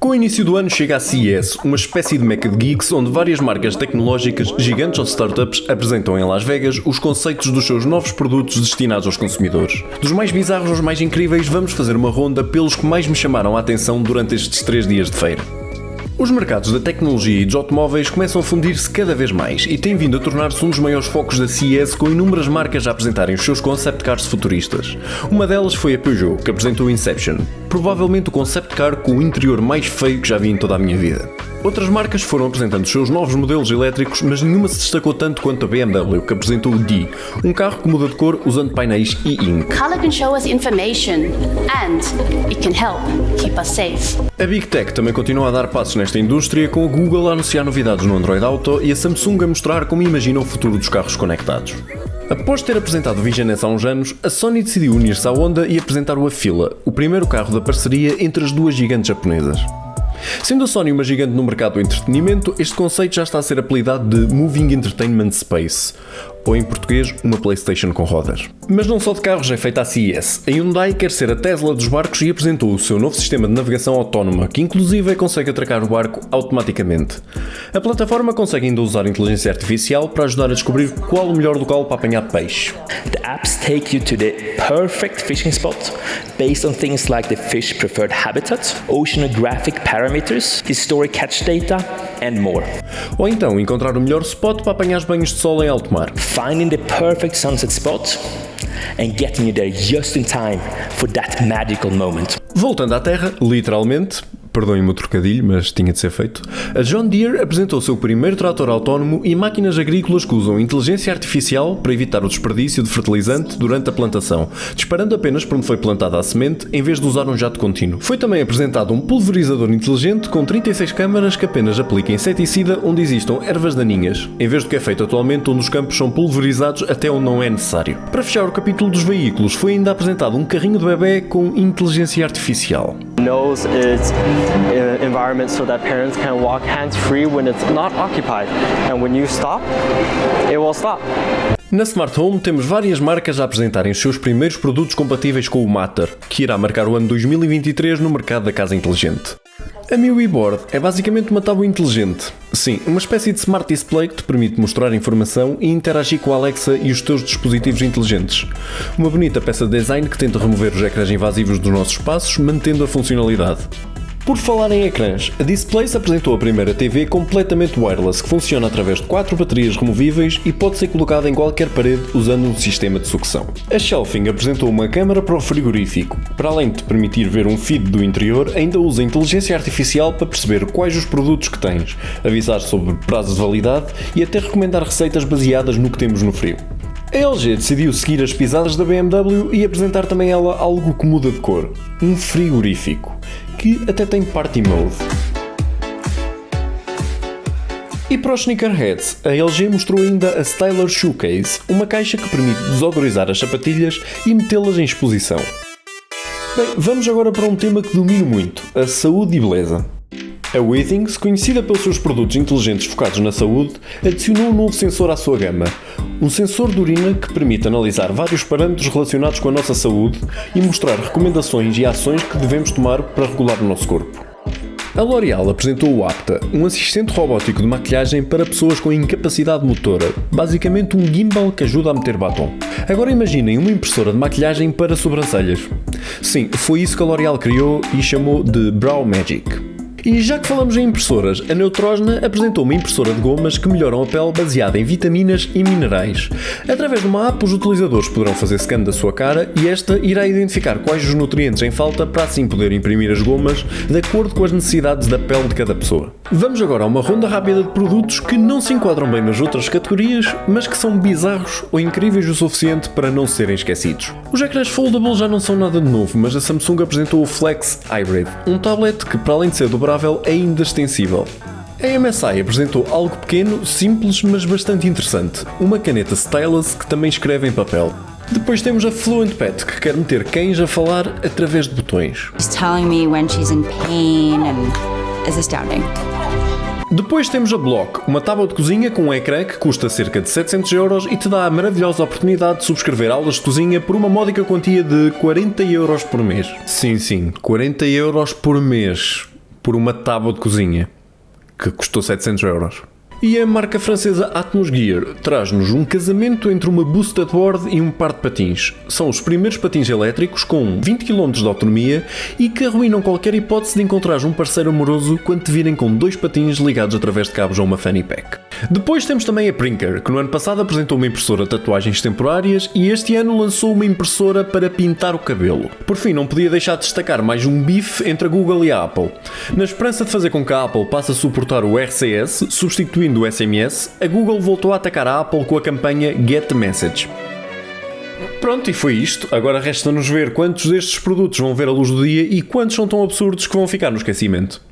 Com o início do ano chega a CES, uma espécie de meca de geeks onde várias marcas tecnológicas, gigantes ou startups, apresentam em Las Vegas os conceitos dos seus novos produtos destinados aos consumidores. Dos mais bizarros aos mais incríveis, vamos fazer uma ronda pelos que mais me chamaram a atenção durante estes três dias de feira. Os mercados da tecnologia e dos automóveis começam a fundir-se cada vez mais e têm vindo a tornar-se um dos maiores focos da CES com inúmeras marcas a apresentarem os seus concept cars futuristas. Uma delas foi a Peugeot, que apresentou o Inception, provavelmente o concept car com o interior mais feio que já vi em toda a minha vida. Outras marcas foram apresentando os seus novos modelos elétricos, mas nenhuma se destacou tanto quanto a BMW, que apresentou o D, um carro que muda de cor usando painéis e-ink. Color can show us information and it can help safe. A Big Tech também continua a dar passos nesta indústria, com a Google a anunciar novidades no Android Auto e a Samsung a mostrar como imagina o futuro dos carros conectados. Após ter apresentado o Vision S há uns anos, a Sony decidiu unir-se à Honda e apresentar o Afila, o primeiro carro da parceria entre as duas gigantes japonesas. Sendo a Sony uma gigante no mercado do entretenimento, este conceito já está a ser apelidado de Moving Entertainment Space, ou em português, uma PlayStation com rodas. Mas não só de carros é feita a CES. A Hyundai quer ser a Tesla dos barcos e apresentou o seu novo sistema de navegação autónoma, que inclusive consegue atracar o barco automaticamente. A plataforma consegue ainda usar inteligência artificial para ajudar a descobrir qual o melhor local para apanhar peixe. The apps take you to the perfect fishing spot based on things like the fish preferred habitat, oceanographic parameters, historic catch data and more. Ou então encontrar o melhor spot para apanhar os banhos de sol em alto mar. Finding the perfect sunset spot and getting you there just in time for that magical moment. Voltando à Terra, literalmente, perdoem-me o trocadilho, mas tinha de ser feito, a John Deere apresentou seu primeiro trator autónomo e máquinas agrícolas que usam inteligência artificial para evitar o desperdício de fertilizante durante a plantação, disparando apenas por onde foi plantada a semente em vez de usar um jato contínuo. Foi também apresentado um pulverizador inteligente com 36 câmaras que apenas aplica inseticida onde existam ervas daninhas, em vez do que é feito atualmente onde os campos são pulverizados até onde não é necessário. Para fechar o capítulo dos veículos, foi ainda apresentado um carrinho de bebê com inteligência artificial. its uh, environment so that parents can walk hands-free when it's not occupied. And when you stop, it will stop. Na Smart Home temos várias marcas a apresentarem os seus primeiros produtos compatíveis com o Matter, que irá marcar o ano 2023 no mercado da casa inteligente. A MIUI Board é basicamente uma tábua inteligente. Sim, uma espécie de smart display que te permite mostrar informação e interagir com a Alexa e os teus dispositivos inteligentes. Uma bonita peça de design que tenta remover os ecrãs invasivos dos nossos espaços, mantendo a funcionalidade. Por falar em ecrãs, a Displace apresentou a primeira TV completamente wireless que funciona através de quatro baterias removíveis e pode ser colocada em qualquer parede usando um sistema de sucção. A Shelfing apresentou uma câmara para o frigorífico. Para além de permitir ver um feed do interior, ainda usa inteligência artificial para perceber quais os produtos que tens, avisar sobre prazo de validade e até recomendar receitas baseadas no que temos no frio. A LG decidiu seguir as pisadas da BMW e apresentar também ela algo que muda de cor, um frigorífico, que até tem Party Mode. E para os sneakerheads, a LG mostrou ainda a Styler Shoecase, uma caixa que permite desodorizar as sapatilhas e metê-las em exposição. Bem, vamos agora para um tema que domino muito, a saúde e beleza. A Withings, conhecida pelos seus produtos inteligentes focados na saúde, adicionou um novo sensor à sua gama. Um sensor de urina que permite analisar vários parâmetros relacionados com a nossa saúde e mostrar recomendações e ações que devemos tomar para regular o nosso corpo. A L'Oréal apresentou o Apta, um assistente robótico de maquilhagem para pessoas com incapacidade motora, basicamente um gimbal que ajuda a meter batom. Agora imaginem uma impressora de maquilhagem para sobrancelhas. Sim, foi isso que a L'Oréal criou e chamou de Brow Magic. E já que falamos em impressoras, a Neutrogena apresentou uma impressora de gomas que melhoram a pele baseada em vitaminas e minerais. Através de uma app, os utilizadores poderão fazer scan da sua cara e esta irá identificar quais os nutrientes em falta para assim poder imprimir as gomas de acordo com as necessidades da pele de cada pessoa. Vamos agora a uma ronda rápida de produtos que não se enquadram bem nas outras categorias, mas que são bizarros ou incríveis o suficiente para não serem esquecidos. Os ecrãs foldable já não são nada de novo, mas a Samsung apresentou o Flex Hybrid, um tablet que, para além de ser dobrável, é ainda extensível. A MSI apresentou algo pequeno, simples, mas bastante interessante. Uma caneta stylus que também escreve em papel. Depois temos a Fluent Pet, que quer meter cães a falar através de botões. She's telling me when she's in pain and is astounding. Depois temos a Block, uma tábua de cozinha com um ecrã que custa cerca de 700 euros e te dá a maravilhosa oportunidade de subscrever aulas de cozinha por uma módica quantia de 40 euros por mês. Sim, sim, 40 euros por mês. por uma tábua de cozinha, que custou 700 euros. E a marca francesa Atmos Gear traz-nos um casamento entre uma boosted board e um par de patins. São os primeiros patins elétricos com 20 km de autonomia e que arruinam qualquer hipótese de encontrar um parceiro amoroso quando te virem com dois patins ligados através de cabos a uma fanny pack. Depois temos também a Prinker, que no ano passado apresentou uma impressora de tatuagens temporárias e este ano lançou uma impressora para pintar o cabelo. Por fim, não podia deixar de destacar mais um bife entre a Google e a Apple. Na esperança de fazer com que a Apple passe a suportar o RCS, substituindo do SMS, a Google voltou a atacar a Apple com a campanha Get Message. Pronto, e foi isto. Agora resta-nos ver quantos destes produtos vão ver a luz do dia e quantos são tão absurdos que vão ficar no esquecimento.